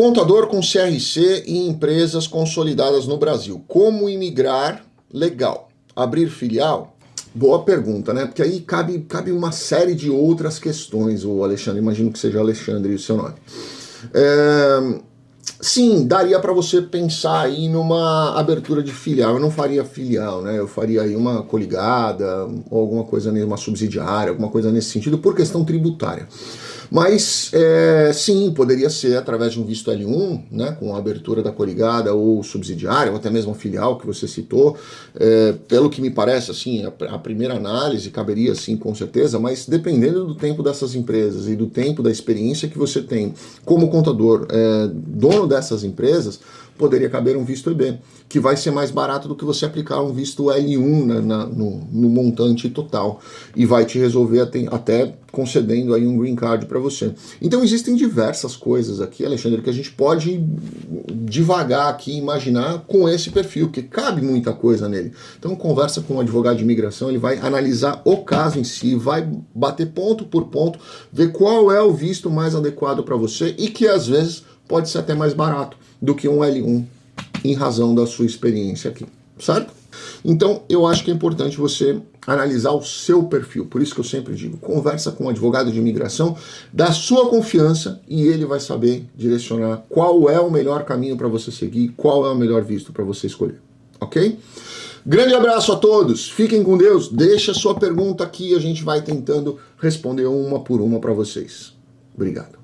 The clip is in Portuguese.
Contador com CRC e empresas consolidadas no Brasil. Como imigrar legal? Abrir filial? Boa pergunta, né? Porque aí cabe, cabe uma série de outras questões, o Alexandre. Imagino que seja Alexandre o seu nome. É, sim, daria para você pensar aí numa abertura de filial. Eu não faria filial, né? Eu faria aí uma coligada ou alguma coisa, uma subsidiária, alguma coisa nesse sentido, por questão tributária. Mas é, sim, poderia ser através de um visto L1, né, com a abertura da coligada ou subsidiária, ou até mesmo filial que você citou. É, pelo que me parece, assim, a, a, primeira análise caberia sim, com certeza, mas dependendo do tempo dessas empresas e do tempo da experiência que você tem como contador, é, dono dessas empresas, poderia caber um visto EB, que vai ser mais barato do que você aplicar um visto L1 né, na, no, no, montante total e vai te resolver até, até concedendo aí um green card para você. Então existem diversas coisas aqui, Alexandre, que a gente pode devagar aqui imaginar com esse perfil, que cabe muita coisa nele. Então conversa com um advogado de imigração, ele vai analisar o caso em si, vai bater ponto por ponto, ver qual é o visto mais adequado para você e que às vezes pode ser até mais barato do que um L1 em razão da sua experiência aqui, certo? Então, eu acho que é importante você analisar o seu perfil. Por isso que eu sempre digo, conversa com um advogado de imigração da sua confiança e ele vai saber direcionar qual é o melhor caminho para você seguir, qual é o melhor visto para você escolher, ok? Grande abraço a todos, fiquem com Deus, deixa sua pergunta aqui, a gente vai tentando responder uma por uma para vocês. Obrigado.